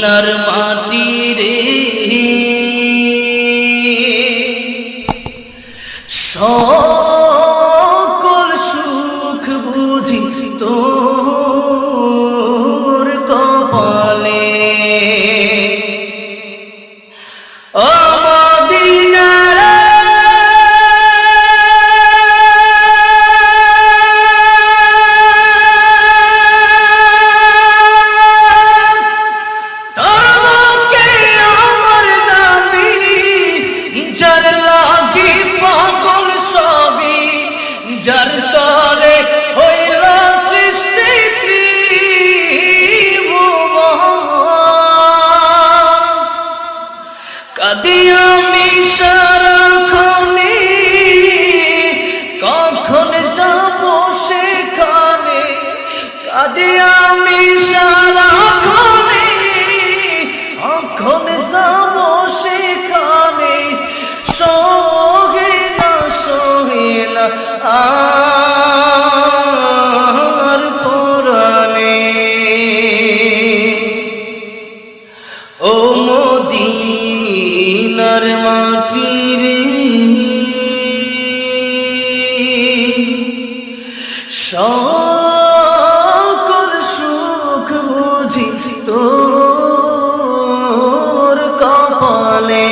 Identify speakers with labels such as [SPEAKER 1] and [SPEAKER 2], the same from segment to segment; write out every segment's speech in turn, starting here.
[SPEAKER 1] মদিনার মাটি রে। সকল যার তরে হইল সৃষ্টি কাদি আমি সারাক্ষণে কখন যাব সেখানে? কাদি আমি সারাক্ষণে কখন যাব মদিনার মাটি রে। সকল সুখ বুঝি তোর কপালে।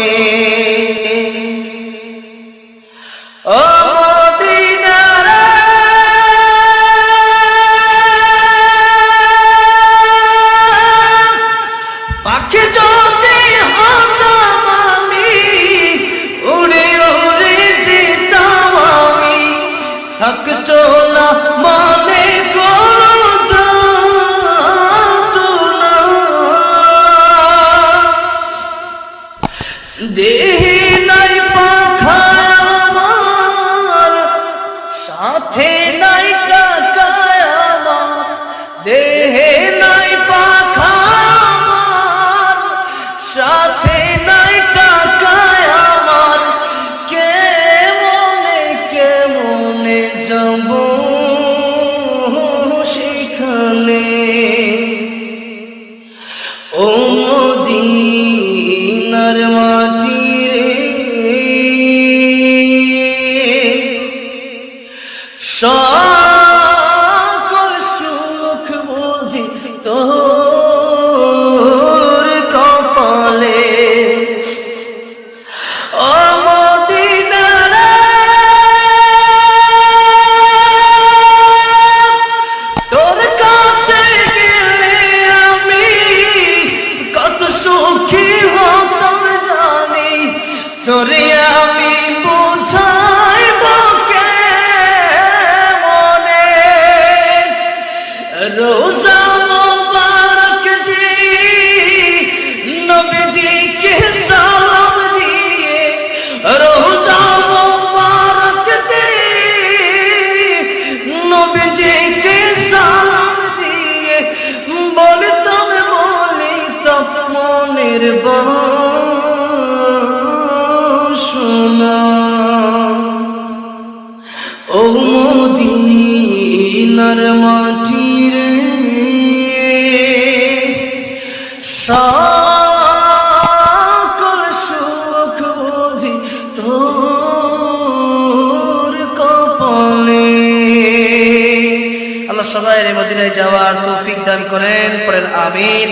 [SPEAKER 1] মদিনার মাটি তোরে আমি বোঝাইব কে মনে রোজা মোবারক জি, নবীজিকে সালাম দিয়ে রোজা মোবারক জি, নবীজিকে সালাম দিয়ে বলতাম বলিতাম মনের বাসনা ও মদিনার মাটি রে, সকল সুখ বুঝি তোর কপালে। আল্লাহ সবাই মদিনায় যাওয়ার তৌফিক দান করেন, পড়েন আমিন।